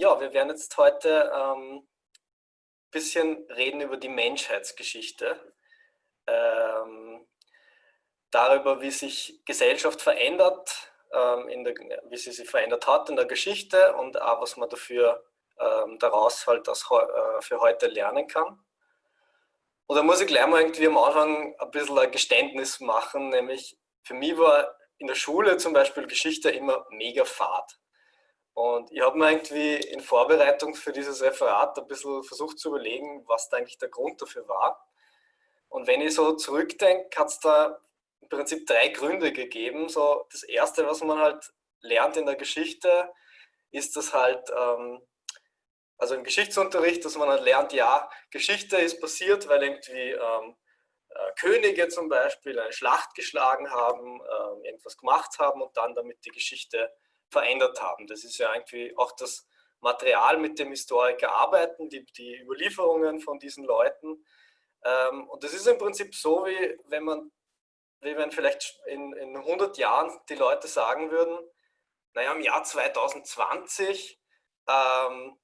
ja, wir werden jetzt heute ein ähm, bisschen reden über die Menschheitsgeschichte. Ähm, darüber, wie sich Gesellschaft verändert, ähm, der, wie sie sich verändert hat in der Geschichte und auch was man dafür ähm, daraus halt das, äh, für heute lernen kann. Und da muss ich gleich mal irgendwie am Anfang ein bisschen ein Geständnis machen, nämlich für mich war in der Schule zum Beispiel Geschichte immer mega fad. Und ich habe mir irgendwie in Vorbereitung für dieses Referat ein bisschen versucht zu überlegen, was da eigentlich der Grund dafür war. Und wenn ich so zurückdenke, hat es da im Prinzip drei Gründe gegeben. So das erste, was man halt lernt in der Geschichte, ist das halt, ähm, also im Geschichtsunterricht, dass man halt lernt, ja, Geschichte ist passiert, weil irgendwie ähm, äh, Könige zum Beispiel eine Schlacht geschlagen haben, äh, irgendwas gemacht haben und dann damit die Geschichte verändert haben. Das ist ja irgendwie auch das Material, mit dem Historiker arbeiten, die, die Überlieferungen von diesen Leuten. Ähm, und das ist im Prinzip so, wie wenn man, wie wenn vielleicht in, in 100 Jahren die Leute sagen würden, naja, im Jahr 2020, ähm,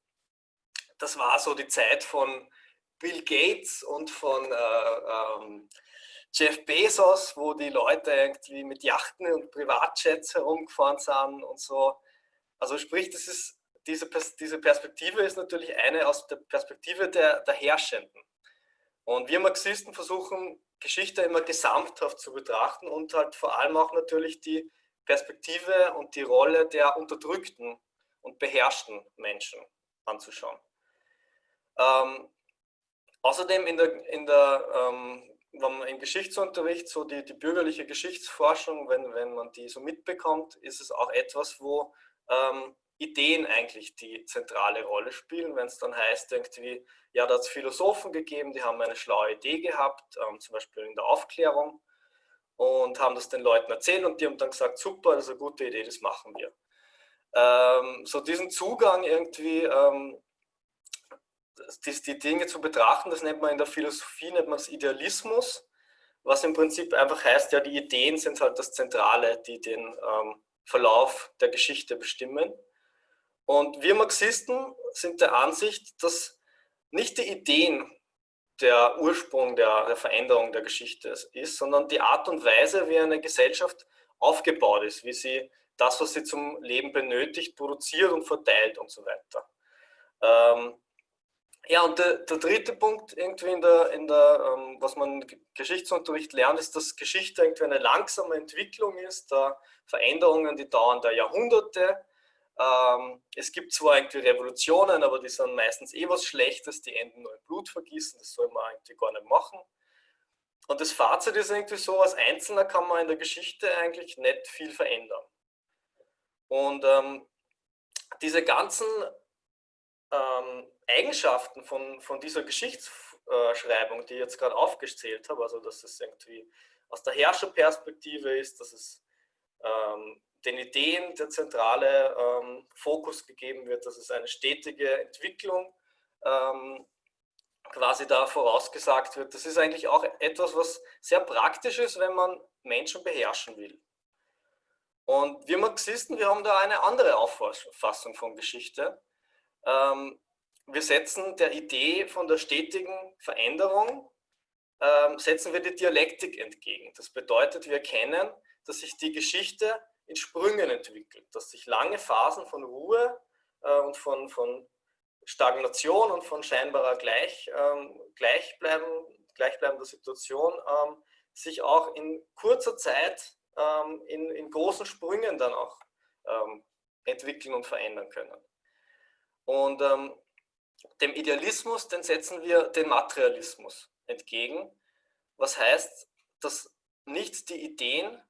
das war so die Zeit von Bill Gates und von äh, ähm, Jeff Bezos, wo die Leute irgendwie mit Yachten und Privatjets herumgefahren sind und so. Also sprich, das ist, diese, diese Perspektive ist natürlich eine aus der Perspektive der, der Herrschenden. Und wir Marxisten versuchen, Geschichte immer gesamthaft zu betrachten und halt vor allem auch natürlich die Perspektive und die Rolle der unterdrückten und beherrschten Menschen anzuschauen. Ähm, außerdem in der, in der ähm, wenn man im Geschichtsunterricht so die, die bürgerliche Geschichtsforschung, wenn, wenn man die so mitbekommt, ist es auch etwas, wo ähm, Ideen eigentlich die zentrale Rolle spielen, wenn es dann heißt, irgendwie, ja, da hat es Philosophen gegeben, die haben eine schlaue Idee gehabt, ähm, zum Beispiel in der Aufklärung, und haben das den Leuten erzählt und die haben dann gesagt, super, das ist eine gute Idee, das machen wir. Ähm, so diesen Zugang irgendwie ähm, die, die Dinge zu betrachten, das nennt man in der Philosophie, nennt man das Idealismus, was im Prinzip einfach heißt, ja, die Ideen sind halt das Zentrale, die den ähm, Verlauf der Geschichte bestimmen. Und wir Marxisten sind der Ansicht, dass nicht die Ideen der Ursprung der, der Veränderung der Geschichte ist, sondern die Art und Weise, wie eine Gesellschaft aufgebaut ist, wie sie das, was sie zum Leben benötigt, produziert und verteilt und so weiter. Ähm, ja, und der, der, dritte Punkt irgendwie in der, in der ähm, was man im Geschichtsunterricht lernt, ist, dass Geschichte irgendwie eine langsame Entwicklung ist, da Veränderungen, die dauern da Jahrhunderte. Ähm, es gibt zwar irgendwie Revolutionen, aber die sind meistens eh was Schlechtes, die enden nur in Blutvergießen, das soll man eigentlich gar nicht machen. Und das Fazit ist irgendwie so, als Einzelner kann man in der Geschichte eigentlich nicht viel verändern. Und ähm, diese ganzen ähm, Eigenschaften von, von dieser Geschichtsschreibung, die ich jetzt gerade aufgezählt habe, also dass es irgendwie aus der Herrscherperspektive ist, dass es ähm, den Ideen der zentrale ähm, Fokus gegeben wird, dass es eine stetige Entwicklung ähm, quasi da vorausgesagt wird. Das ist eigentlich auch etwas, was sehr praktisch ist, wenn man Menschen beherrschen will. Und wir Marxisten, wir haben da eine andere Auffassung von Geschichte. Ähm, wir setzen der Idee von der stetigen Veränderung, ähm, setzen wir die Dialektik entgegen. Das bedeutet, wir erkennen, dass sich die Geschichte in Sprüngen entwickelt, dass sich lange Phasen von Ruhe äh, und von, von Stagnation und von scheinbarer Gleich, ähm, Gleichbleiben, gleichbleibender Situation ähm, sich auch in kurzer Zeit ähm, in, in großen Sprüngen dann auch ähm, entwickeln und verändern können. Und ähm, dem Idealismus, den setzen wir den Materialismus entgegen, was heißt, dass nicht die Ideen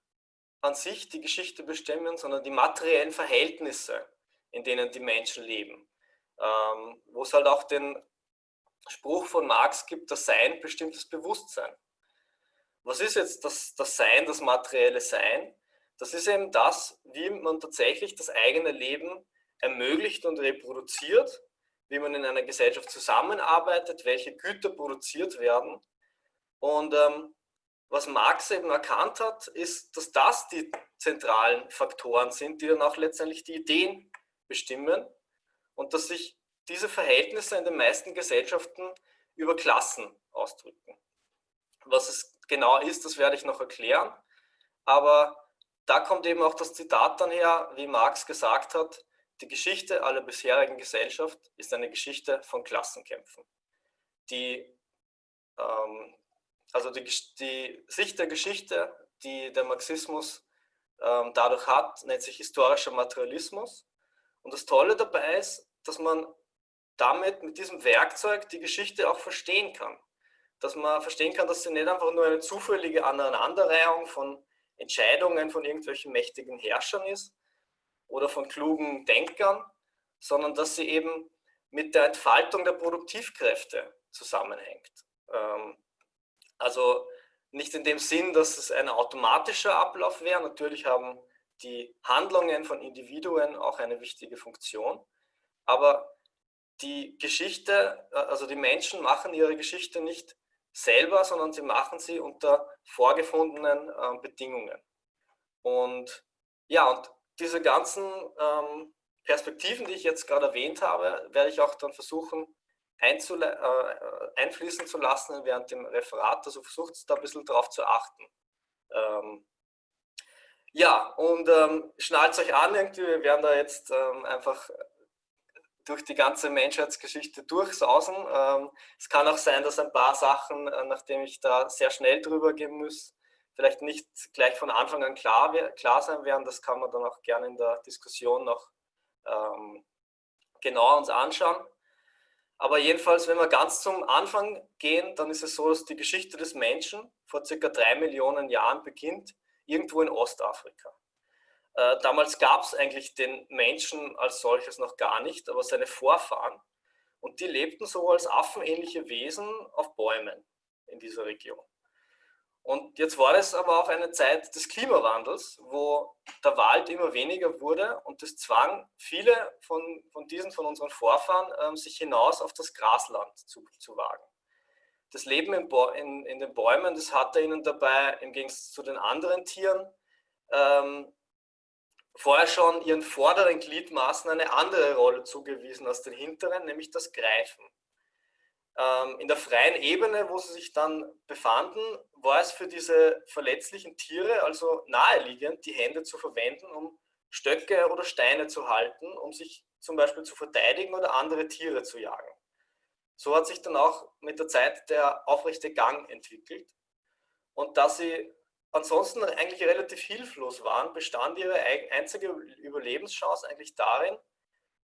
an sich die Geschichte bestimmen, sondern die materiellen Verhältnisse, in denen die Menschen leben. Ähm, wo es halt auch den Spruch von Marx gibt, das Sein bestimmt das Bewusstsein. Was ist jetzt das, das Sein, das materielle Sein? Das ist eben das, wie man tatsächlich das eigene Leben ermöglicht und reproduziert, wie man in einer Gesellschaft zusammenarbeitet, welche Güter produziert werden. Und ähm, was Marx eben erkannt hat, ist, dass das die zentralen Faktoren sind, die dann auch letztendlich die Ideen bestimmen. und dass sich diese Verhältnisse in den meisten Gesellschaften über Klassen ausdrücken. Was es genau ist, das werde ich noch erklären, aber da kommt eben auch das Zitat dann her, wie Marx gesagt hat, die Geschichte aller bisherigen Gesellschaft ist eine Geschichte von Klassenkämpfen. Die, ähm, also die, die, Sicht der Geschichte, die der Marxismus ähm, dadurch hat, nennt sich historischer Materialismus. Und das Tolle dabei ist, dass man damit mit diesem Werkzeug die Geschichte auch verstehen kann. Dass man verstehen kann, dass sie nicht einfach nur eine zufällige Aneinanderreihung von Entscheidungen von irgendwelchen mächtigen Herrschern ist oder von klugen Denkern, sondern dass sie eben mit der Entfaltung der Produktivkräfte zusammenhängt. Ähm, also nicht in dem Sinn, dass es ein automatischer Ablauf wäre. Natürlich haben die Handlungen von Individuen auch eine wichtige Funktion. Aber die Geschichte, äh, also die Menschen machen ihre Geschichte nicht selber, sondern sie machen sie unter vorgefundenen äh, Bedingungen. Und ja, und diese ganzen ähm, Perspektiven, die ich jetzt gerade erwähnt habe, werde ich auch dann versuchen äh, einfließen zu lassen während dem Referat. Also versucht da ein bisschen drauf zu achten. Ähm, ja, und ähm, schnallt euch an, irgendwie, wir werden da jetzt ähm, einfach durch die ganze Menschheitsgeschichte durchsausen. Ähm, es kann auch sein, dass ein paar Sachen, äh, nachdem ich da sehr schnell drüber gehen muss, vielleicht nicht gleich von Anfang an klar, klar sein werden. Das kann man dann auch gerne in der Diskussion noch ähm, genauer uns anschauen. Aber jedenfalls, wenn wir ganz zum Anfang gehen, dann ist es so, dass die Geschichte des Menschen vor circa drei Millionen Jahren beginnt, irgendwo in Ostafrika. Äh, damals gab es eigentlich den Menschen als solches noch gar nicht, aber seine Vorfahren. Und die lebten so als affenähnliche Wesen auf Bäumen in dieser Region. Und jetzt war es aber auch eine Zeit des Klimawandels, wo der Wald immer weniger wurde und das zwang viele von, von diesen, von unseren Vorfahren, ähm, sich hinaus auf das Grasland zu, zu wagen. Das Leben in, in, in, den Bäumen, das hatte ihnen dabei im Gegensatz zu den anderen Tieren ähm, vorher schon ihren vorderen Gliedmaßen eine andere Rolle zugewiesen als den hinteren, nämlich das Greifen. Ähm, in der freien Ebene, wo sie sich dann befanden, war es für diese verletzlichen Tiere also naheliegend, die Hände zu verwenden, um Stöcke oder Steine zu halten, um sich zum Beispiel zu verteidigen oder andere Tiere zu jagen. So hat sich dann auch mit der Zeit der aufrechte Gang entwickelt. Und da sie ansonsten eigentlich relativ hilflos waren, bestand ihre einzige Überlebenschance eigentlich darin,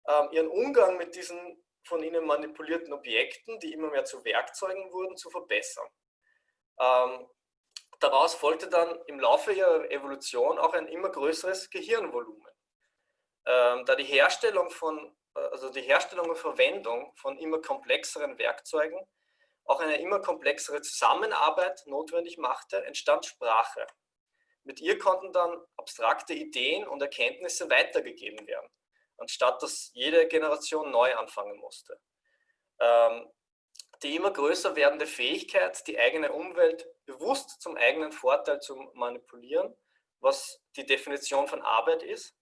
ähm, ihren Umgang mit diesen von ihnen manipulierten Objekten, die immer mehr zu Werkzeugen wurden, zu verbessern. Ähm, daraus folgte dann im Laufe ihrer Evolution auch ein immer größeres Gehirnvolumen. Ähm, da die Herstellung von, also die Herstellung und Verwendung von immer komplexeren Werkzeugen auch eine immer komplexere Zusammenarbeit notwendig machte, entstand Sprache. Mit ihr konnten dann abstrakte Ideen und Erkenntnisse weitergegeben werden anstatt dass jede Generation neu anfangen musste. Ähm, die immer größer werdende Fähigkeit, die eigene Umwelt bewusst zum eigenen Vorteil zu manipulieren, was die Definition von Arbeit ist,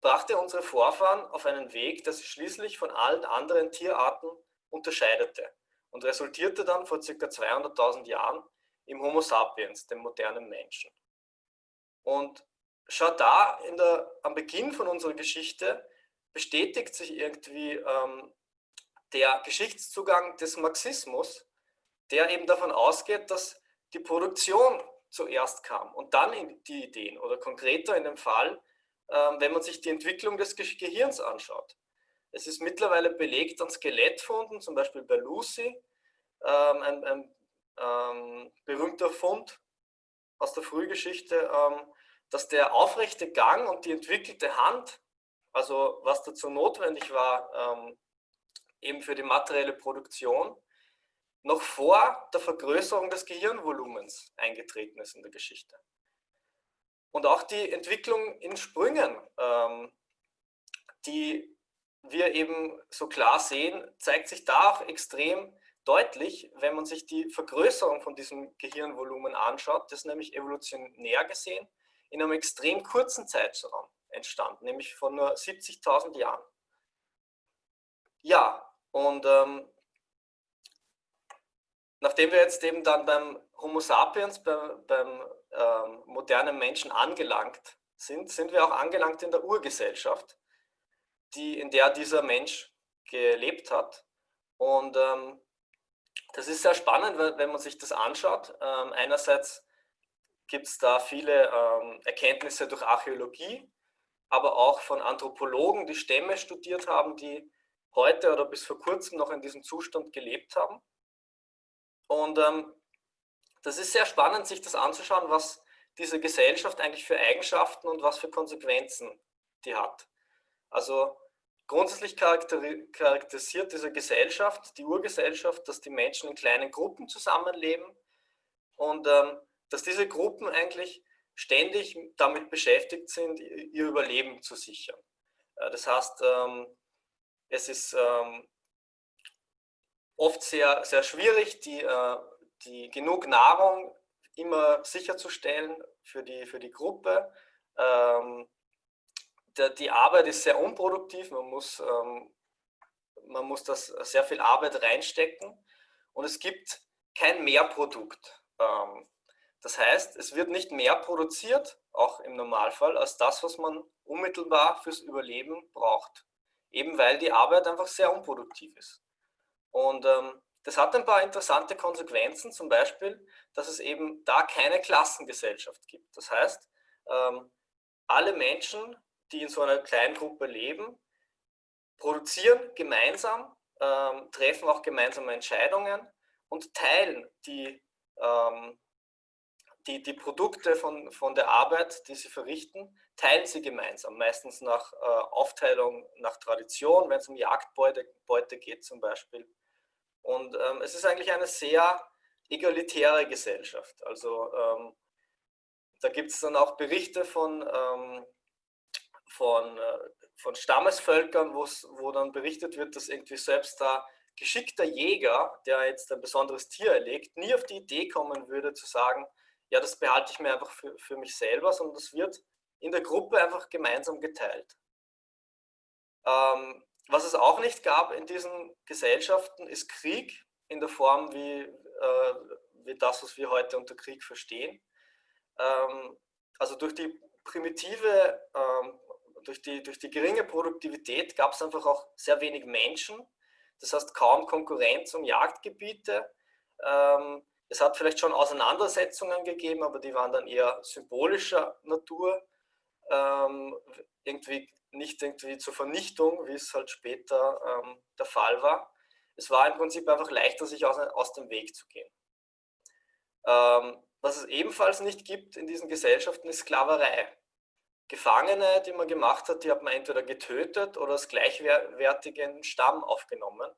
brachte unsere Vorfahren auf einen Weg, der sich schließlich von allen anderen Tierarten unterscheidete und resultierte dann vor ca. 200.000 Jahren im Homo sapiens, dem modernen Menschen. Und schon da der, am Beginn von unserer Geschichte bestätigt sich irgendwie ähm, der Geschichtszugang des Marxismus, der eben davon ausgeht, dass die Produktion zuerst kam und dann die Ideen oder konkreter in dem Fall, ähm, wenn man sich die Entwicklung des Gehirns anschaut. Es ist mittlerweile belegt an Skelettfunden, zum Beispiel bei Lucy, ähm, ein, ein ähm, berühmter Fund aus der Frühgeschichte, ähm, dass der aufrechte Gang und die entwickelte Hand also was dazu notwendig war, ähm, eben für die materielle Produktion, noch vor der Vergrößerung des Gehirnvolumens eingetreten ist in der Geschichte. Und auch die Entwicklung in Sprüngen, ähm, die wir eben so klar sehen, zeigt sich da auch extrem deutlich, wenn man sich die Vergrößerung von diesem Gehirnvolumen anschaut, das nämlich evolutionär gesehen in einem extrem kurzen Zeitraum entstanden, nämlich von nur 70.000 Jahren. ja, und ähm, nachdem wir jetzt eben dann beim Homo sapiens, beim, beim ähm, modernen Menschen angelangt sind, sind wir auch angelangt in der Urgesellschaft, die, in der dieser Mensch gelebt hat. Und ähm, das ist sehr spannend, wenn man sich das anschaut. Ähm, einerseits gibt es da viele ähm, Erkenntnisse durch Archäologie, aber auch von Anthropologen, die Stämme studiert haben, die heute oder bis vor kurzem noch in diesem Zustand gelebt haben. Und ähm, das ist sehr spannend, sich das anzuschauen, was diese Gesellschaft eigentlich für Eigenschaften und was für Konsequenzen die hat. Also grundsätzlich charakterisiert diese Gesellschaft, die Urgesellschaft, dass die Menschen in kleinen Gruppen zusammenleben und ähm, dass diese Gruppen eigentlich ständig damit beschäftigt sind, ihr Überleben zu sichern. Äh, das heißt, ähm, es ist ähm, oft sehr, sehr schwierig, die, äh, die genug Nahrung immer sicherzustellen für die, für die Gruppe. Ähm, die Arbeit ist sehr unproduktiv, man muss, man muss das sehr viel Arbeit reinstecken und es gibt kein Mehrprodukt. Das heißt, es wird nicht mehr produziert, auch im Normalfall, als das, was man unmittelbar fürs Überleben braucht. Eben weil die Arbeit einfach sehr unproduktiv ist. Und ähm, das hat ein paar interessante Konsequenzen, zum Beispiel, dass es eben da keine Klassengesellschaft gibt. Das heißt, ähm, alle Menschen, die in so einer kleinen Gruppe leben, produzieren gemeinsam, ähm, treffen auch gemeinsame Entscheidungen und teilen die, ähm, die, die Produkte von, von der Arbeit, die sie verrichten, teilen sie gemeinsam, meistens nach äh, Aufteilung, nach Tradition, wenn es um Jagdbeute Beute geht zum Beispiel. Und ähm, es ist eigentlich eine sehr egalitäre Gesellschaft. Also ähm, da gibt es dann auch Berichte von, ähm, von, äh, von Stammesvölkern, wo dann berichtet wird, dass irgendwie selbst da geschickter Jäger, der jetzt ein besonderes Tier erlegt, nie auf die Idee kommen würde zu sagen, ja, das behalte ich mir einfach für, für mich selber, sondern das wird in der Gruppe einfach gemeinsam geteilt. Ähm, was es auch nicht gab in diesen Gesellschaften, ist Krieg in der Form wie, äh, wie das, was wir heute unter Krieg verstehen. Ähm, also durch die primitive, ähm, durch, die, durch die geringe Produktivität gab es einfach auch sehr wenig Menschen. Das heißt kaum Konkurrenz um Jagdgebiete. Ähm, es hat vielleicht schon Auseinandersetzungen gegeben, aber die waren dann eher symbolischer Natur. Ähm, irgendwie nicht irgendwie zur Vernichtung, wie es halt später ähm, der Fall war. Es war im Prinzip einfach leichter, sich aus, aus dem Weg zu gehen. Ähm, was es ebenfalls nicht gibt in diesen Gesellschaften, ist Sklaverei. Gefangene, die man gemacht hat, die hat man entweder getötet oder als gleichwertigen Stamm aufgenommen.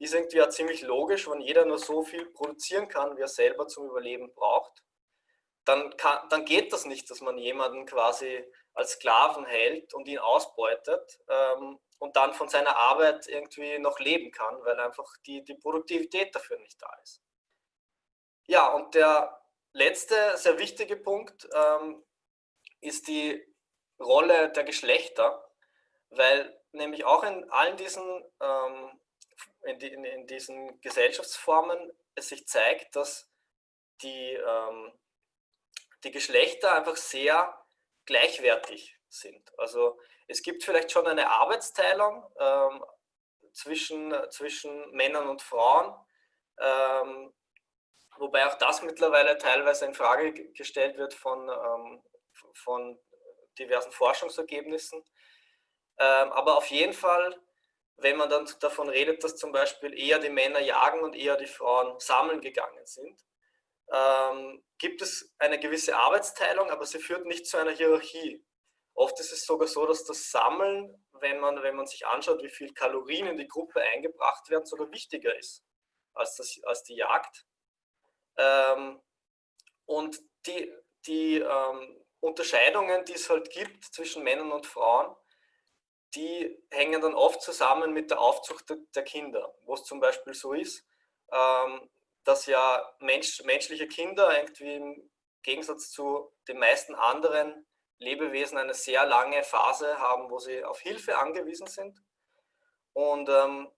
Ist irgendwie ja ziemlich logisch, wenn jeder nur so viel produzieren kann, wie er selber zum Überleben braucht. Dann, kann, dann geht das nicht, dass man jemanden quasi als Sklaven hält und ihn ausbeutet ähm, und dann von seiner Arbeit irgendwie noch leben kann, weil einfach die, die Produktivität dafür nicht da ist. Ja, und der letzte sehr wichtige Punkt ähm, ist die Rolle der Geschlechter, weil nämlich auch in allen diesen, ähm, in, die, in, in, diesen Gesellschaftsformen es sich zeigt, dass die, ähm, die Geschlechter einfach sehr gleichwertig sind. Also es gibt vielleicht schon eine Arbeitsteilung ähm, zwischen, zwischen Männern und Frauen, ähm, wobei auch das mittlerweile teilweise in Frage gestellt wird von, ähm, von diversen Forschungsergebnissen. Ähm, aber auf jeden Fall, wenn man dann davon redet, dass zum Beispiel eher die Männer jagen und eher die Frauen sammeln gegangen sind, ähm, gibt es eine gewisse Arbeitsteilung, aber sie führt nicht zu einer Hierarchie. Oft ist es sogar so, dass das Sammeln, wenn man, wenn man sich anschaut, wie viel Kalorien in die Gruppe eingebracht werden, sogar wichtiger ist als, das, als die Jagd. Ähm, und die, die ähm, Unterscheidungen, die es halt gibt zwischen Männern und Frauen, die hängen dann oft zusammen mit der Aufzucht der, der Kinder, wo es zum Beispiel so ist, ähm, dass ja Mensch, menschliche Kinder irgendwie im Gegensatz zu den meisten anderen Lebewesen eine sehr lange Phase haben, wo sie auf Hilfe angewiesen sind. Und ähm,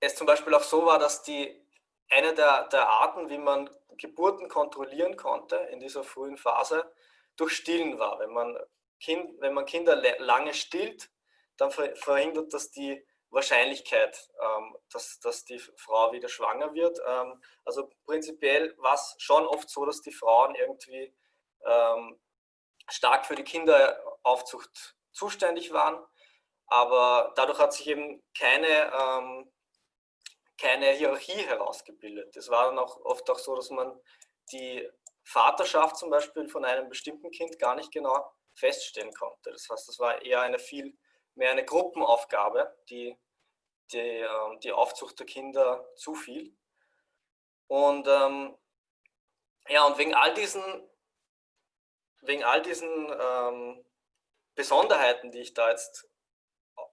es zum Beispiel auch so war, dass die eine der, der Arten, wie man Geburten kontrollieren konnte in dieser frühen Phase, durch Stillen war. Wenn man, kind, wenn man Kinder lange stillt, dann verhindert das die Wahrscheinlichkeit, ähm, dass, dass die Frau wieder schwanger wird. Ähm, also prinzipiell war es schon oft so, dass die Frauen irgendwie ähm, stark für die Kinderaufzucht zuständig waren, aber dadurch hat sich eben keine, keine Hierarchie herausgebildet. Es war dann auch oft auch so, dass man die Vaterschaft zum Beispiel von einem bestimmten Kind gar nicht genau feststellen konnte. Das heißt, das war eher eine viel mehr eine Gruppenaufgabe, die die, ähm, die Aufzucht der Kinder zufiel. Und ähm, ja, und wegen all diesen, wegen all diesen ähm, Besonderheiten, die ich da jetzt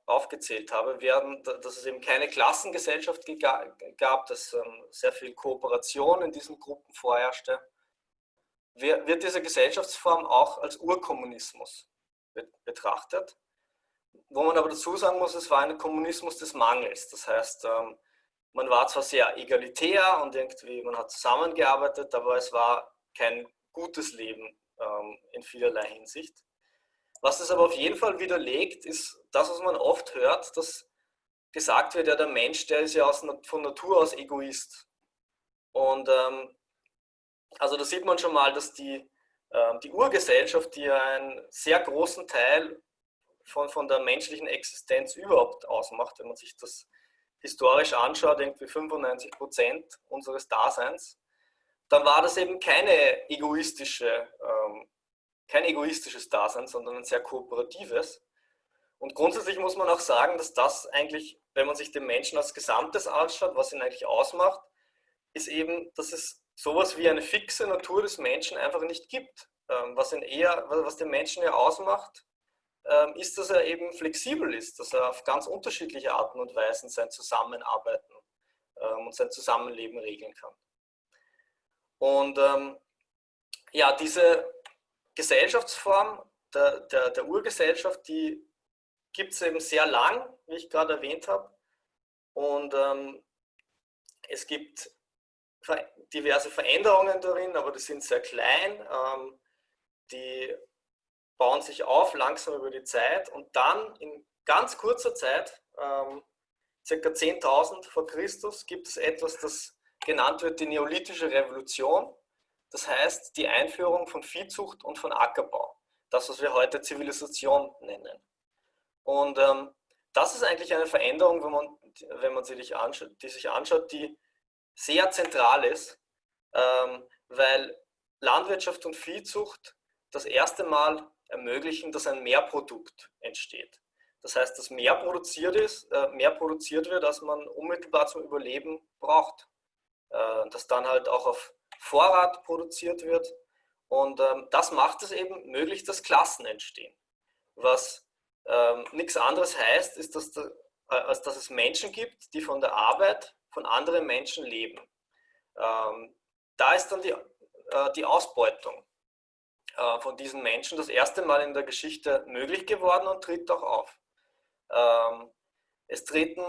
aufgezählt habe, werden, dass es eben keine Klassengesellschaft gab, dass ähm, sehr viel Kooperation in diesen Gruppen vorherrschte, wird diese Gesellschaftsform auch als Urkommunismus betrachtet wo man aber dazu sagen muss, es war ein Kommunismus des Mangels. Das heißt, ähm, man war zwar sehr egalitär und irgendwie man hat zusammengearbeitet, aber es war kein gutes Leben ähm, in vielerlei Hinsicht. Was es aber auf jeden Fall widerlegt, ist das, was man oft hört, dass gesagt wird, ja, der Mensch, der ist ja aus, von Natur aus Egoist. Und ähm, also da sieht man schon mal, dass die, äh, die Urgesellschaft, die einen sehr großen Teil von, von der menschlichen Existenz überhaupt ausmacht, wenn man sich das historisch anschaut, irgendwie 95 Prozent unseres Daseins, dann war das eben keine egoistische, ähm, kein egoistisches Dasein, sondern ein sehr kooperatives. Und grundsätzlich muss man auch sagen, dass das eigentlich, wenn man sich den Menschen als Gesamtes anschaut, was ihn eigentlich ausmacht, ist eben, dass es sowas wie eine fixe Natur des Menschen einfach nicht gibt. Ähm, was, ihn eher, was den Menschen ja ausmacht, ähm, ist, dass er eben flexibel ist, dass er auf ganz unterschiedliche Arten und Weisen sein Zusammenarbeiten ähm, und sein Zusammenleben regeln kann. Und ähm, ja, diese Gesellschaftsform der, der, der Urgesellschaft, die gibt es eben sehr lang, wie ich gerade erwähnt habe. Und ähm, es gibt diverse Veränderungen darin, aber die sind sehr klein. Ähm, die bauen sich auf langsam über die Zeit und dann in ganz kurzer Zeit, ähm, circa 10.000 vor Christus, gibt es etwas, das genannt wird die Neolithische Revolution. Das heißt die Einführung von Viehzucht und von Ackerbau. Das, was wir heute Zivilisation nennen. Und ähm, das ist eigentlich eine Veränderung, wenn man, wenn man sie sich anschaut, die sich anschaut, die sehr zentral ist, ähm, weil Landwirtschaft und Viehzucht das erste Mal ermöglichen, dass ein Mehrprodukt entsteht. Das heißt, dass mehr produziert, ist, äh, mehr produziert wird, als man unmittelbar zum Überleben braucht. Äh, dass dann halt auch auf Vorrat produziert wird. Und ähm, das macht es eben möglich, dass Klassen entstehen. Was ähm, nichts anderes heißt, ist, dass, da, äh, als dass es Menschen gibt, die von der Arbeit von anderen Menschen leben. Ähm, da ist dann die, äh, die Ausbeutung äh, von diesen Menschen das erste Mal in der Geschichte möglich geworden und tritt auch auf. Ähm, es treten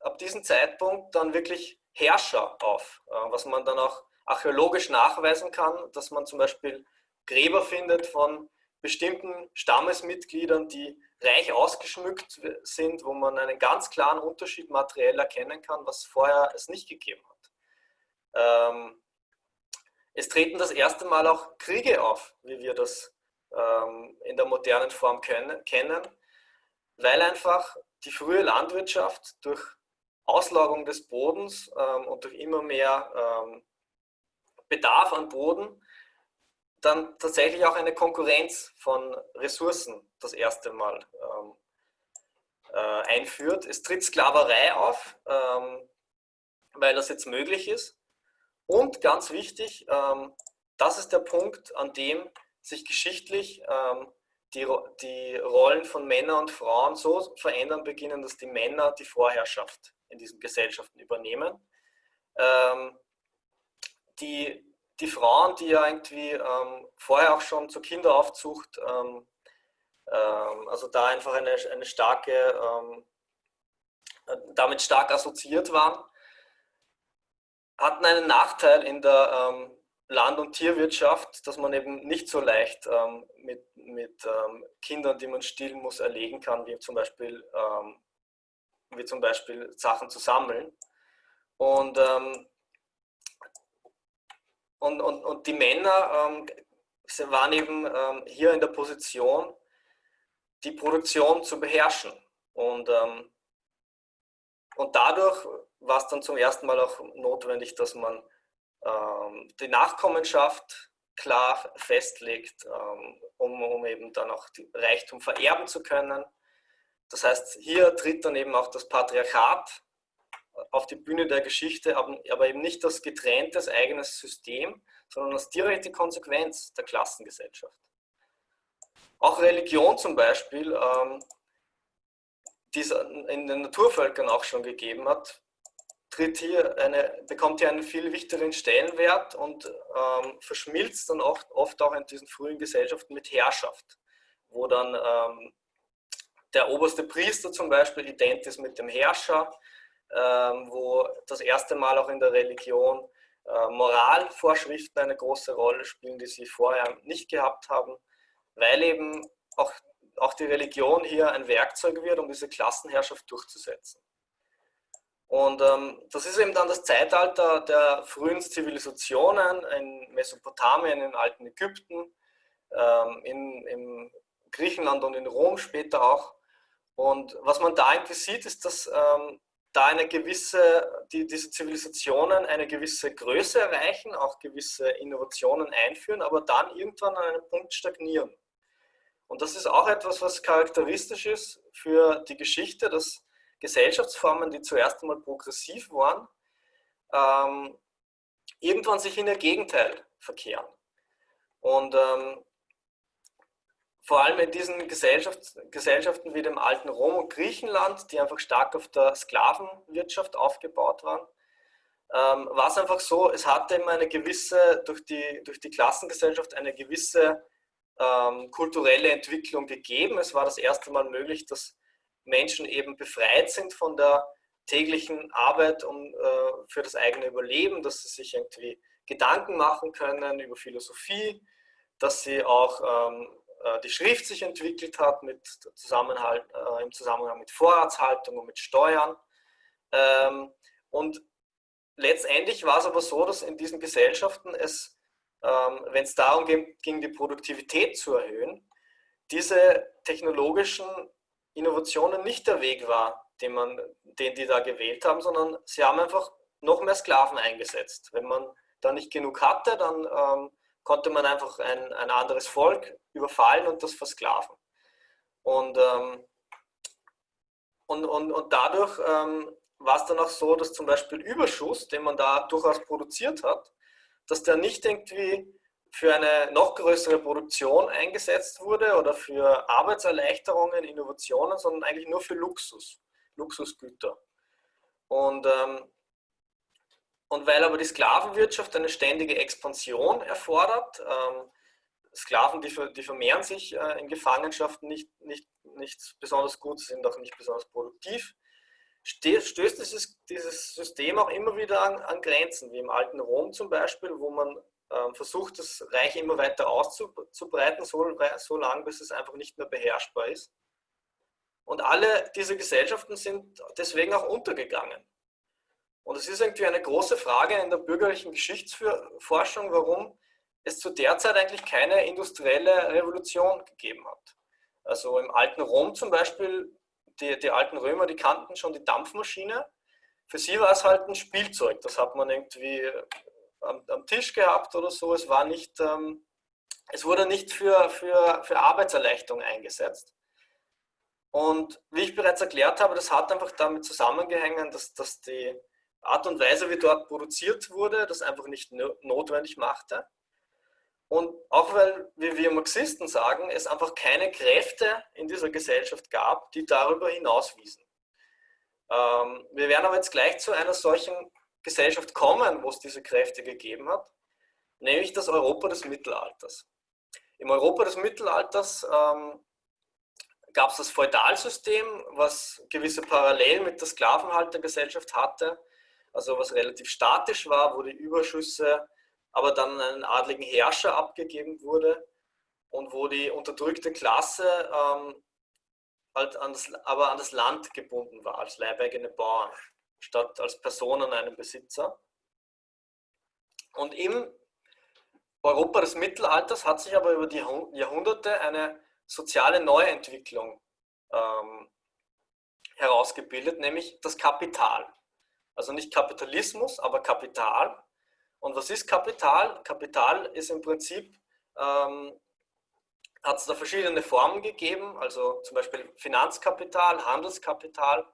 ab diesem Zeitpunkt dann wirklich Herrscher auf, äh, was man dann auch archäologisch nachweisen kann, dass man zum Beispiel Gräber findet von bestimmten Stammesmitgliedern, die reich ausgeschmückt sind, wo man einen ganz klaren Unterschied materiell erkennen kann, was vorher es nicht gegeben hat. Ähm, es treten das erste Mal auch Kriege auf, wie wir das ähm, in der modernen Form können, kennen, weil einfach die frühe Landwirtschaft durch Auslagerung des Bodens ähm, und durch immer mehr ähm, Bedarf an Boden dann tatsächlich auch eine Konkurrenz von Ressourcen das erste Mal ähm, äh, einführt. Es tritt Sklaverei auf, ähm, weil das jetzt möglich ist. Und ganz wichtig, ähm, das ist der Punkt, an dem sich geschichtlich ähm, die, die Rollen von Männern und Frauen so verändern beginnen, dass die Männer die Vorherrschaft in diesen Gesellschaften übernehmen. Ähm, die, die Frauen, die ja irgendwie ähm, vorher auch schon zur Kinderaufzucht, ähm, ähm, also da einfach eine, eine starke damit stark assoziiert waren, hatten einen Nachteil in der ähm, Land- und Tierwirtschaft, dass man eben nicht so leicht ähm, mit, mit ähm, Kindern, die man stillen muss, erlegen kann, wie zum Beispiel, ähm, wie zum Beispiel Sachen zu sammeln. Und, ähm, und, und, und die Männer ähm, waren eben ähm, hier in der Position, die Produktion zu beherrschen. Und, ähm, und dadurch war es dann zum ersten Mal auch notwendig, dass man ähm, die Nachkommenschaft klar festlegt, ähm, um, um eben dann auch Reichtum vererben zu können. Das heißt, hier tritt dann eben auch das Patriarchat auf die Bühne der Geschichte, aber eben nicht als getrenntes eigenes System, sondern als direkte Konsequenz der Klassengesellschaft. Auch Religion zum Beispiel, ähm, die es in den Naturvölkern auch schon gegeben hat, tritt hier eine, bekommt hier einen viel wichtigeren Stellenwert und ähm, verschmilzt dann oft, oft auch in diesen frühen Gesellschaften mit Herrschaft, wo dann ähm, der oberste Priester zum Beispiel ident ist mit dem Herrscher, wo das erste Mal auch in der Religion äh, Moralvorschriften eine große Rolle spielen, die sie vorher nicht gehabt haben, weil eben auch, auch die Religion hier ein Werkzeug wird, um diese Klassenherrschaft durchzusetzen. Und ähm, das ist eben dann das Zeitalter der frühen Zivilisationen in Mesopotamien, in alten Ägypten, ähm, in, in Griechenland und in Rom später auch. Und was man da eigentlich sieht, ist, dass ähm, da eine gewisse, die, diese Zivilisationen eine gewisse Größe erreichen, auch gewisse Innovationen einführen, aber dann irgendwann an einem Punkt stagnieren. Und das ist auch etwas, was charakteristisch ist für die Geschichte, dass Gesellschaftsformen, die zuerst einmal progressiv waren, ähm, irgendwann sich in ihr Gegenteil verkehren. Und ähm, vor allem in diesen Gesellschaft, Gesellschaften wie dem alten Rom und Griechenland, die einfach stark auf der Sklavenwirtschaft aufgebaut waren, ähm, war es einfach so, es hatte immer eine gewisse, durch die, durch die Klassengesellschaft eine gewisse ähm, kulturelle Entwicklung gegeben. Es war das erste Mal möglich, dass Menschen eben befreit sind von der täglichen Arbeit um, äh, für das eigene Überleben, dass sie sich irgendwie Gedanken machen können über Philosophie, dass sie auch ähm, äh, die Schrift sich entwickelt hat mit Zusammenhalt, äh, im Zusammenhang mit Vorratshaltung und mit Steuern. Ähm, und letztendlich war es aber so, dass in diesen Gesellschaften es, ähm, wenn es darum ging, ging, die Produktivität zu erhöhen, diese technologischen Innovationen nicht der Weg war, den, man, den die da gewählt haben, sondern sie haben einfach noch mehr Sklaven eingesetzt. Wenn man da nicht genug hatte, dann ähm, konnte man einfach ein, ein anderes Volk überfallen und das versklaven. Und, ähm, und, und, und dadurch ähm, war es dann auch so, dass zum Beispiel Überschuss, den man da durchaus produziert hat, dass der nicht irgendwie für eine noch größere Produktion eingesetzt wurde oder für Arbeitserleichterungen, Innovationen, sondern eigentlich nur für Luxus, Luxusgüter. Und, ähm, und weil aber die Sklavenwirtschaft eine ständige Expansion erfordert, ähm, Sklaven, die, die, vermehren sich äh, in Gefangenschaften nicht, nicht, nicht besonders gut, sind auch nicht besonders produktiv, stößt dieses, dieses System auch immer wieder an, an Grenzen, wie im alten Rom zum Beispiel, wo man ähm, versucht, das Reich immer weiter auszubreiten, so, so lange, bis es einfach nicht mehr beherrschbar ist. Und alle diese Gesellschaften sind deswegen auch untergegangen. Und es ist irgendwie eine große Frage in der bürgerlichen Geschichtsforschung, warum es zu der Zeit eigentlich keine industrielle Revolution gegeben hat. Also im alten Rom zum Beispiel, die, die alten Römer, die kannten schon die Dampfmaschine. Für sie war es halt ein Spielzeug. Das hat man irgendwie am, am Tisch gehabt oder so. Es war nicht, ähm, es wurde nicht für, für, für Arbeitserleichterung eingesetzt. Und wie ich bereits erklärt habe, das hat einfach damit zusammengehängt, dass, dass die Art und Weise, wie dort produziert wurde, das einfach nicht notwendig machte. Und auch weil, wie wir Marxisten sagen, es einfach keine Kräfte in dieser Gesellschaft gab, die darüber hinauswiesen. Ähm, wir werden aber jetzt gleich zu einer solchen Gesellschaft kommen, wo es diese Kräfte gegeben hat, nämlich das Europa des Mittelalters. Im Europa des Mittelalters ähm, gab es das Feudalsystem, was gewisse Parallelen mit der Sklavenhaltergesellschaft hatte, also was relativ statisch war, wo die Überschüsse aber dann an einen adligen Herrscher abgegeben wurde und wo die unterdrückte Klasse ähm, halt an das, aber an das Land gebunden war, als leibeigene Bauern, statt als Person an einem Besitzer. Und im Europa des Mittelalters hat sich aber über die Jahrhunderte eine soziale Neuentwicklung ähm, herausgebildet, nämlich das Kapital. Also nicht Kapitalismus, aber Kapital. Und was ist Kapital? Kapital ist im Prinzip, ähm, hat es da verschiedene Formen gegeben, also zum Beispiel Finanzkapital, Handelskapital.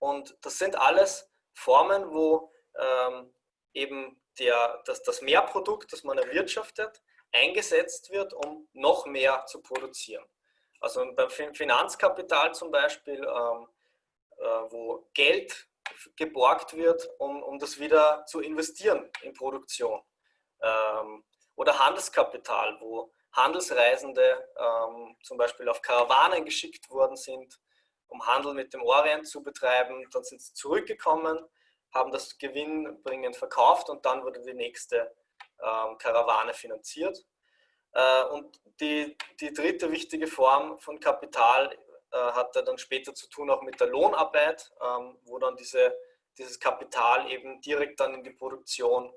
Und das sind alles Formen, wo ähm, eben der, das, das Mehrprodukt, das man erwirtschaftet, eingesetzt wird, um noch mehr zu produzieren. Also beim Finanzkapital zum Beispiel, ähm, äh, wo Geld geborgt wird, um, um das wieder zu investieren in Produktion. Ähm, oder Handelskapital, wo Handelsreisende ähm, zum Beispiel auf Karawanen geschickt worden sind, um Handel mit dem Orient zu betreiben. Dann sind sie zurückgekommen, haben das gewinnbringend verkauft und dann wurde die nächste ähm, Karawane finanziert. Äh, und die, die dritte wichtige Form von Kapital hatte dann später zu tun auch mit der Lohnarbeit, ähm, wo dann diese, dieses Kapital eben direkt dann in die Produktion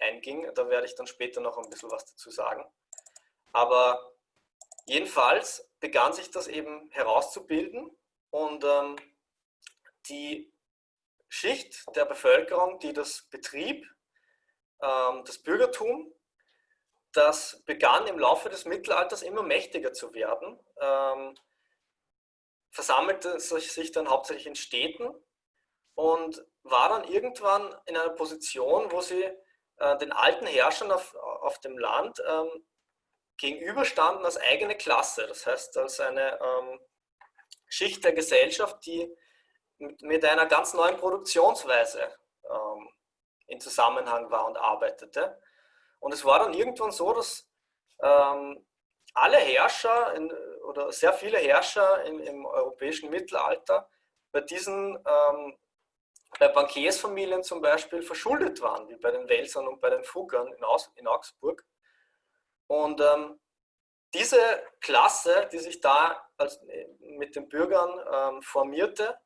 einging. Da werde ich dann später noch ein bisschen was dazu sagen. Aber jedenfalls begann sich das eben herauszubilden und ähm, die Schicht der Bevölkerung, die das betrieb, ähm, das Bürgertum, das begann im Laufe des Mittelalters immer mächtiger zu werden, ähm, versammelte sich dann hauptsächlich in Städten und war dann irgendwann in einer Position, wo sie äh, den alten Herrschern auf, auf dem Land ähm, gegenüberstanden als eigene Klasse, das heißt als eine ähm, Schicht der Gesellschaft, die mit, mit einer ganz neuen Produktionsweise ähm, in Zusammenhang war und arbeitete. Und es war dann irgendwann so, dass ähm, alle Herrscher in, oder sehr viele Herrscher in, im europäischen Mittelalter bei diesen, ähm, bei Bankiersfamilien zum Beispiel verschuldet waren, wie bei den Welsern und bei den Fuggern in, Aus, in Augsburg. Und ähm, diese Klasse, die sich da als, mit den Bürgern ähm, formierte,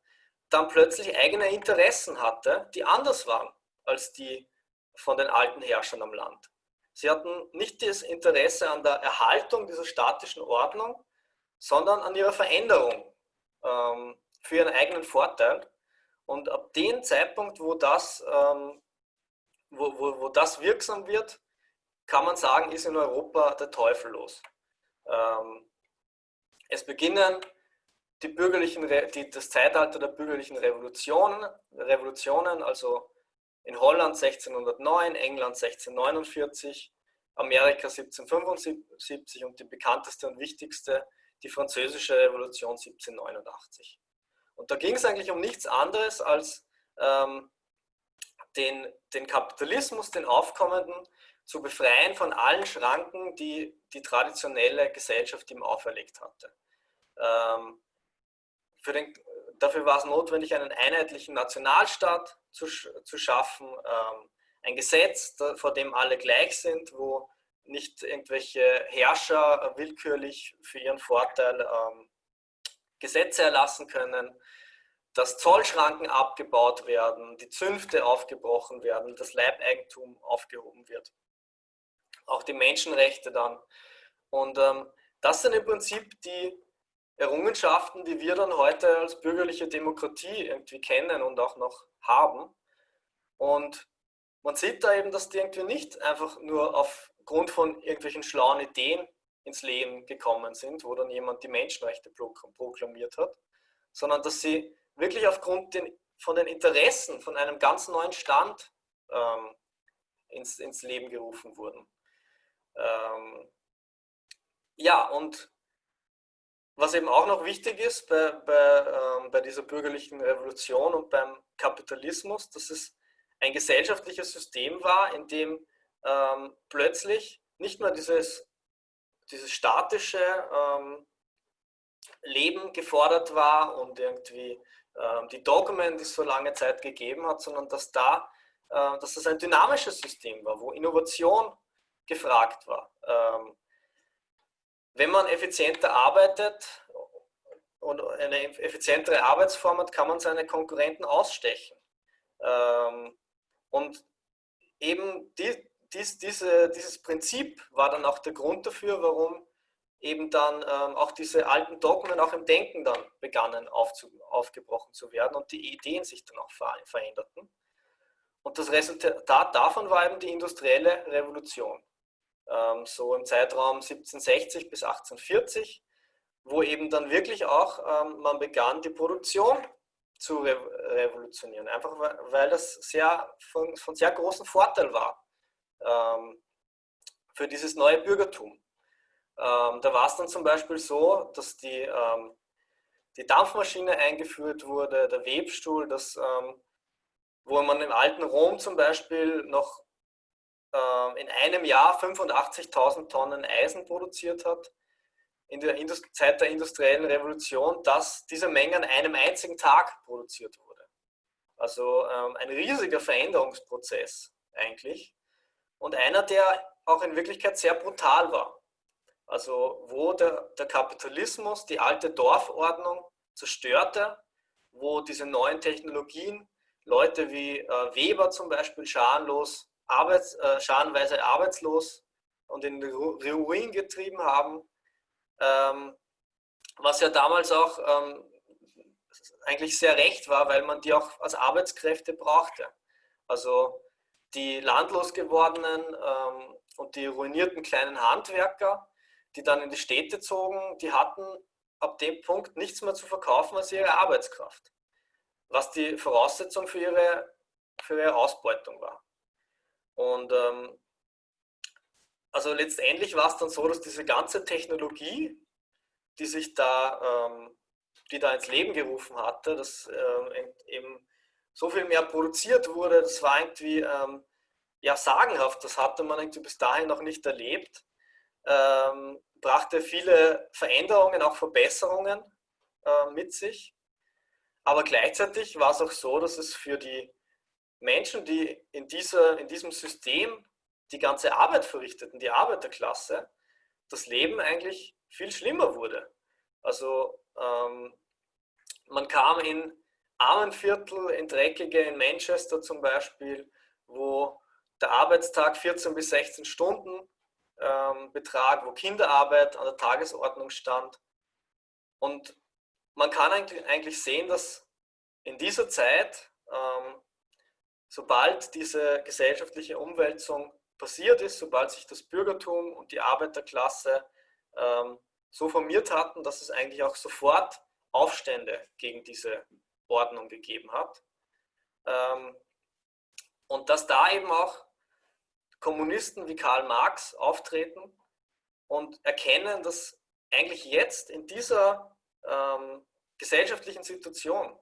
dann plötzlich eigene Interessen hatte, die anders waren als die von den alten Herrschern am Land. Sie hatten nicht das Interesse an der Erhaltung dieser statischen Ordnung, sondern an ihrer Veränderung ähm, für ihren eigenen Vorteil. Und ab dem Zeitpunkt, wo das, ähm, wo, wo, wo das wirksam wird, kann man sagen, ist in Europa der Teufel los. Ähm, es beginnen die bürgerlichen, die, das Zeitalter der bürgerlichen Revolutionen, Revolutionen, also in Holland 1609, England 1649, Amerika 1775 und die bekannteste und wichtigste, die französische Revolution 1789. Und da ging es eigentlich um nichts anderes als ähm, den, den Kapitalismus, den aufkommenden, zu befreien von allen Schranken, die die traditionelle Gesellschaft ihm auferlegt hatte. Ähm, den, dafür war es notwendig, einen einheitlichen Nationalstaat zu, zu schaffen, ähm, ein Gesetz, vor dem alle gleich sind, wo nicht irgendwelche Herrscher willkürlich für ihren Vorteil ähm, Gesetze erlassen können, dass Zollschranken abgebaut werden, die Zünfte aufgebrochen werden, das Leibeigentum aufgehoben wird. Auch die Menschenrechte dann. Und ähm, das sind im Prinzip die Errungenschaften, die wir dann heute als bürgerliche Demokratie irgendwie kennen und auch noch haben. Und man sieht da eben, dass die irgendwie nicht einfach nur aufgrund von irgendwelchen schlauen Ideen ins Leben gekommen sind, wo dann jemand die Menschenrechte proklamiert hat, sondern dass sie wirklich aufgrund den, von den Interessen von einem ganz neuen Stand ähm, ins, ins Leben gerufen wurden. Ähm, ja, und was eben auch noch wichtig ist bei, bei, ähm, bei dieser bürgerlichen Revolution und beim Kapitalismus, dass es ein gesellschaftliches System war, in dem ähm, plötzlich nicht nur dieses, dieses statische ähm, Leben gefordert war und irgendwie ähm, die Dogmen, die es so lange Zeit gegeben hat, sondern dass da, äh, dass das ein dynamisches System war, wo Innovation gefragt war. Ähm, wenn man effizienter arbeitet und eine effizientere Arbeitsform hat, kann man seine Konkurrenten ausstechen. Ähm, und eben die, dies, diese, dieses Prinzip war dann auch der Grund dafür, warum eben dann ähm, auch diese alten Dogmen auch im Denken dann begannen aufzu, aufgebrochen zu werden und die Ideen sich dann auch ver veränderten. Und das Resultat davon war eben die industrielle Revolution. Ähm, so im Zeitraum 1760 bis 1840, wo eben dann wirklich auch ähm, man begann, die Produktion zu re revolutionieren. Einfach weil das sehr, von, von sehr großem Vorteil war für dieses neue Bürgertum. Ähm, da war es dann zum Beispiel so, dass die, ähm, die Dampfmaschine eingeführt wurde, der Webstuhl, das, ähm, wo man im alten Rom zum Beispiel noch ähm, in einem Jahr 85.000 Tonnen Eisen produziert hat, in der Indust Zeit der industriellen Revolution, dass diese Menge an einem einzigen Tag produziert wurde. Also ähm, ein riesiger Veränderungsprozess eigentlich und einer, der auch in Wirklichkeit sehr brutal war. Also wo der, der Kapitalismus die alte Dorfordnung zerstörte, wo diese neuen Technologien Leute wie äh, Weber zum Beispiel scharenlos, arbeits, äh, scharenweise arbeitslos und in Ruin getrieben haben, ähm, was ja damals auch ähm, eigentlich sehr recht war, weil man die auch als Arbeitskräfte brauchte. Also die landlos gewordenen ähm, und die ruinierten kleinen Handwerker, die dann in die Städte zogen, die hatten ab dem Punkt nichts mehr zu verkaufen als ihre Arbeitskraft, was die Voraussetzung für ihre, für ihre Ausbeutung war. Und ähm, also letztendlich war es dann so, dass diese ganze Technologie, die sich da, ähm, die da ins Leben gerufen hatte, dass ähm, eben so viel mehr produziert wurde, das war irgendwie ähm, ja sagenhaft, das hatte man irgendwie bis dahin noch nicht erlebt ähm, brachte viele Veränderungen, auch Verbesserungen äh, mit sich. Aber gleichzeitig war es auch so, dass es für die Menschen, die in, dieser, in diesem System die ganze Arbeit verrichteten, die Arbeiterklasse, das Leben eigentlich viel schlimmer wurde. Also ähm, man kam in Armenviertel, in dreckige, in Manchester zum Beispiel, wo der Arbeitstag 14 bis 16 Stunden ähm, Betrag, wo Kinderarbeit an der Tagesordnung stand. Und man kann eigentlich sehen, dass in dieser Zeit, ähm, sobald diese gesellschaftliche Umwälzung passiert ist, sobald sich das Bürgertum und die Arbeiterklasse ähm, so formiert hatten, dass es eigentlich auch sofort Aufstände gegen diese Ordnung gegeben hat. Ähm, und dass da eben auch Kommunisten wie Karl Marx auftreten und erkennen, dass eigentlich jetzt in dieser ähm, gesellschaftlichen Situation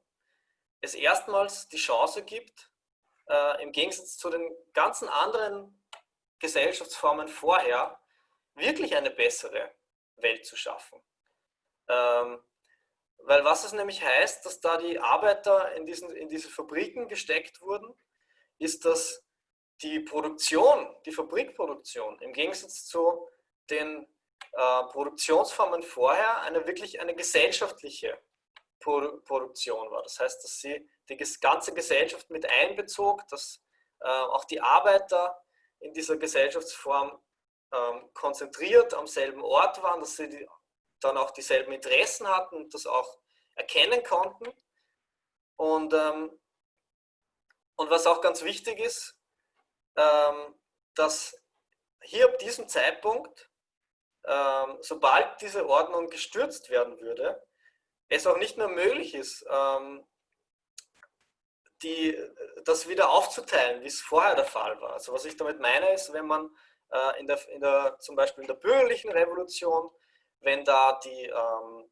es erstmals die Chance gibt, äh, im Gegensatz zu den ganzen anderen Gesellschaftsformen vorher, wirklich eine bessere Welt zu schaffen. Ähm, weil was es nämlich heißt, dass da die Arbeiter in, diesen, in diese Fabriken gesteckt wurden, ist, dass die Produktion, die Fabrikproduktion, im Gegensatz zu den äh, Produktionsformen vorher, eine wirklich eine gesellschaftliche Pro Produktion war. Das heißt, dass sie die ganze Gesellschaft mit einbezog, dass äh, auch die Arbeiter in dieser Gesellschaftsform ähm, konzentriert am selben Ort waren, dass sie die, dann auch dieselben Interessen hatten und das auch erkennen konnten. Und, ähm, und was auch ganz wichtig ist, ähm, dass hier ab diesem Zeitpunkt, ähm, sobald diese Ordnung gestürzt werden würde, es auch nicht mehr möglich ist, ähm, die, das wieder aufzuteilen, wie es vorher der Fall war. Also was ich damit meine, ist, wenn man äh, in der, in der, zum Beispiel in der bürgerlichen Revolution, wenn da die, ähm,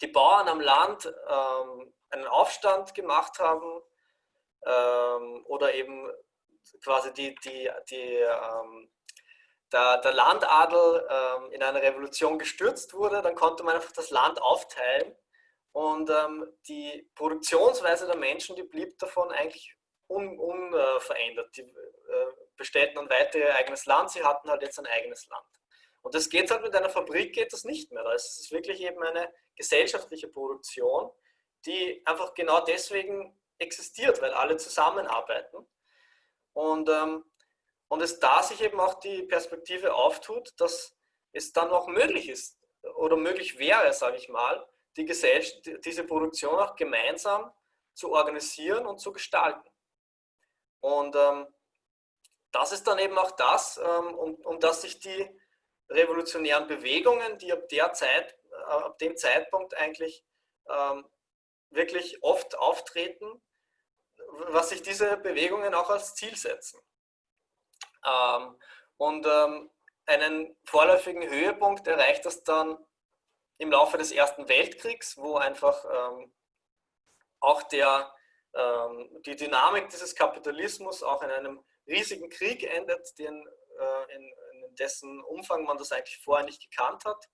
die Bauern am Land ähm, einen Aufstand gemacht haben ähm, oder eben quasi die, die, die, ähm, der, der Landadel ähm, in einer Revolution gestürzt wurde, dann konnte man einfach das Land aufteilen und ähm, die Produktionsweise der Menschen, die blieb davon eigentlich unverändert. Un, äh, die äh, bestellten dann weiter ihr eigenes Land, sie hatten halt jetzt ein eigenes Land. Und das geht halt mit einer Fabrik, geht das nicht mehr. Da ist es wirklich eben eine gesellschaftliche Produktion, die einfach genau deswegen existiert, weil alle zusammenarbeiten. Und, ähm, und es da sich eben auch die Perspektive auftut, dass es dann auch möglich ist oder möglich wäre, sage ich mal, die diese Produktion auch gemeinsam zu organisieren und zu gestalten. Und ähm, das ist dann eben auch das, ähm, um, um das sich die revolutionären Bewegungen, die ab, der Zeit, äh, ab dem Zeitpunkt eigentlich ähm, wirklich oft auftreten, was sich diese Bewegungen auch als Ziel setzen. Ähm, und ähm, einen vorläufigen Höhepunkt erreicht das dann im Laufe des Ersten Weltkriegs, wo einfach ähm, auch der, ähm, die Dynamik dieses Kapitalismus auch in einem riesigen Krieg endet, den, äh, in, in dessen Umfang man das eigentlich vorher nicht gekannt hat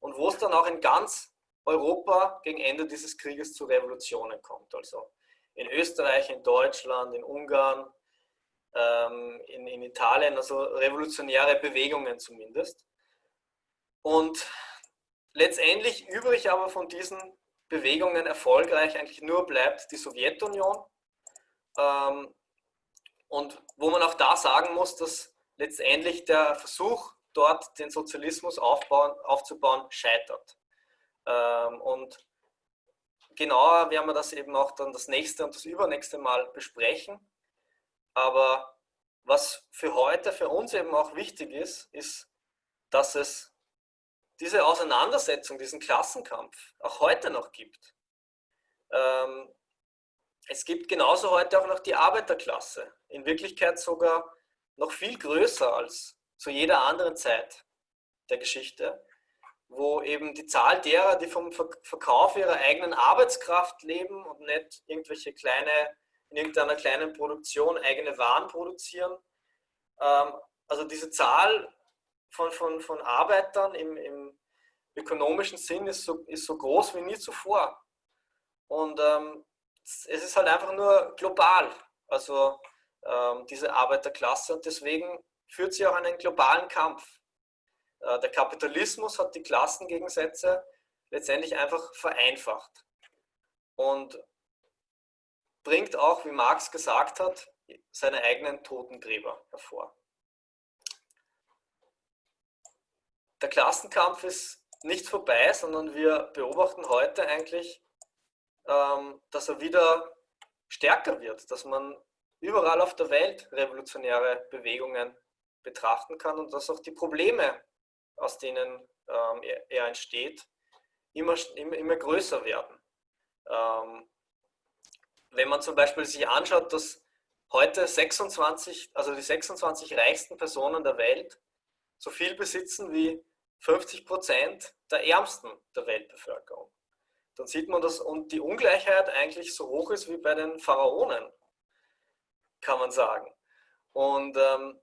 und wo es dann auch in ganz Europa gegen Ende dieses Krieges zu Revolutionen kommt. Also in Österreich, in Deutschland, in Ungarn, ähm, in, in Italien, also revolutionäre Bewegungen zumindest. Und letztendlich übrig aber von diesen Bewegungen erfolgreich eigentlich nur bleibt die Sowjetunion. Ähm, und wo man auch da sagen muss, dass letztendlich der Versuch, dort den Sozialismus aufbauen, aufzubauen, scheitert. Ähm, und genauer werden wir das eben auch dann das nächste und das übernächste Mal besprechen. Aber was für heute, für uns eben auch wichtig ist, ist, dass es diese Auseinandersetzung, diesen Klassenkampf auch heute noch gibt. Ähm, es gibt genauso heute auch noch die Arbeiterklasse, in Wirklichkeit sogar noch viel größer als zu jeder anderen Zeit der Geschichte wo eben die Zahl derer, die vom Verkauf ihrer eigenen Arbeitskraft leben und nicht irgendwelche kleine, in irgendeiner kleinen Produktion eigene Waren produzieren, ähm, also diese Zahl von, von, von Arbeitern im, im ökonomischen Sinn ist so, ist so groß wie nie zuvor. Und ähm, es ist halt einfach nur global, also diese Arbeiterklasse und deswegen führt sie auch einen globalen Kampf. Äh, der Kapitalismus hat die Klassengegensätze letztendlich einfach vereinfacht und bringt auch, wie Marx gesagt hat, seine eigenen Totengräber hervor. Der Klassenkampf ist nicht vorbei, sondern wir beobachten heute eigentlich, ähm, dass er wieder stärker wird, dass man überall auf der Welt revolutionäre Bewegungen betrachten kann und dass auch die Probleme aus denen ähm, er, er, entsteht, immer, immer, immer größer werden. Ähm, wenn man zum Beispiel sich anschaut, dass heute 26, also die 26 reichsten Personen der Welt so viel besitzen wie 50 Prozent der Ärmsten der Weltbevölkerung. Dann sieht man, dass und die Ungleichheit eigentlich so hoch ist wie bei den Pharaonen, kann man sagen. Und ähm,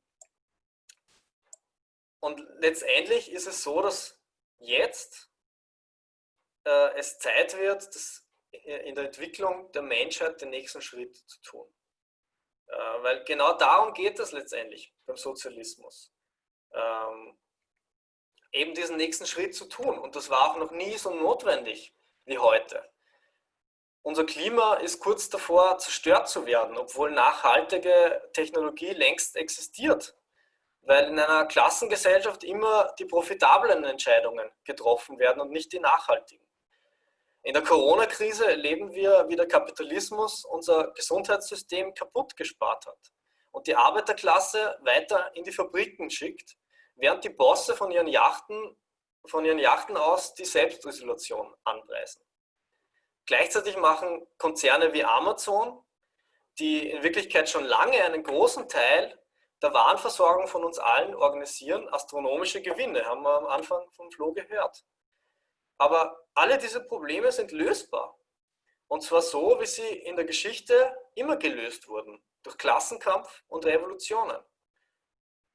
und letztendlich ist es so, dass jetzt äh, es Zeit wird, das in der Entwicklung der Menschheit den nächsten Schritt zu tun. Äh, weil genau darum geht es letztendlich beim Sozialismus. Ähm, eben diesen nächsten Schritt zu tun. Und das war auch noch nie so notwendig wie heute. Unser Klima ist kurz davor, zerstört zu werden, obwohl nachhaltige Technologie längst existiert weil in einer Klassengesellschaft immer die profitablen Entscheidungen getroffen werden und nicht die nachhaltigen. In der Corona-Krise erleben wir, wie der Kapitalismus unser Gesundheitssystem kaputt gespart hat und die Arbeiterklasse weiter in die Fabriken schickt, während die Bosse von ihren Yachten, von ihren Yachten aus die Selbstisolation anpreisen. Gleichzeitig machen Konzerne wie Amazon, die in Wirklichkeit schon lange einen großen Teil der Warenversorgung von uns allen organisieren astronomische Gewinne, haben wir am Anfang vom Flo gehört. Aber alle diese Probleme sind lösbar. Und zwar so, wie sie in der Geschichte immer gelöst wurden, durch Klassenkampf und Revolutionen.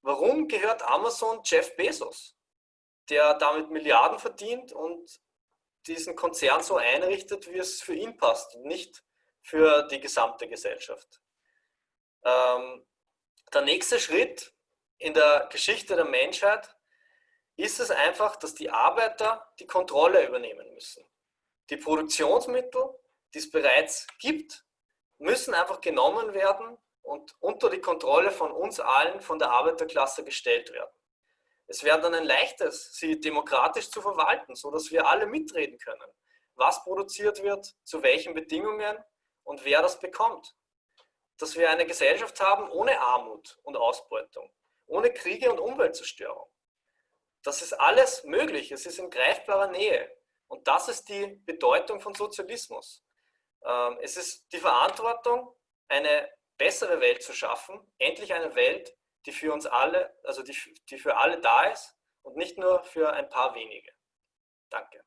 warum gehört Amazon Jeff Bezos, der damit Milliarden verdient und diesen Konzern so einrichtet, wie es für ihn passt und nicht für die gesamte Gesellschaft. Ähm, der nächste Schritt in der Geschichte der Menschheit ist es einfach, dass die Arbeiter die Kontrolle übernehmen müssen. Die Produktionsmittel, die es bereits gibt, müssen einfach genommen werden und unter die Kontrolle von uns allen, von der Arbeiterklasse gestellt werden. Es wäre dann ein leichtes, sie demokratisch zu verwalten, sodass wir alle mitreden können, was produziert wird, zu welchen Bedingungen und wer das bekommt. Dass wir eine Gesellschaft haben ohne Armut und Ausbeutung, ohne Kriege und Umweltzerstörung. Das ist alles möglich, es ist in greifbarer Nähe. Und das ist die Bedeutung von Sozialismus. Ähm, es ist die Verantwortung, eine bessere Welt zu schaffen, endlich eine Welt, die für uns alle, also die, die für alle da ist und nicht nur für ein paar wenige. Danke.